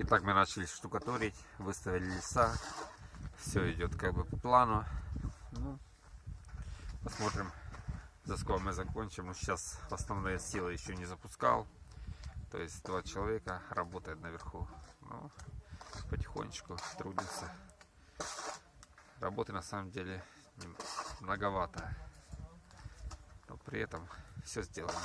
Итак, мы начали штукатурить, выставили леса. Все идет как бы по плану. Ну, посмотрим, за сколько мы закончим. Ну, сейчас основные силы еще не запускал. То есть два человека работает наверху. Ну, потихонечку трудится. Работы на самом деле многовато. Но при этом все сделано.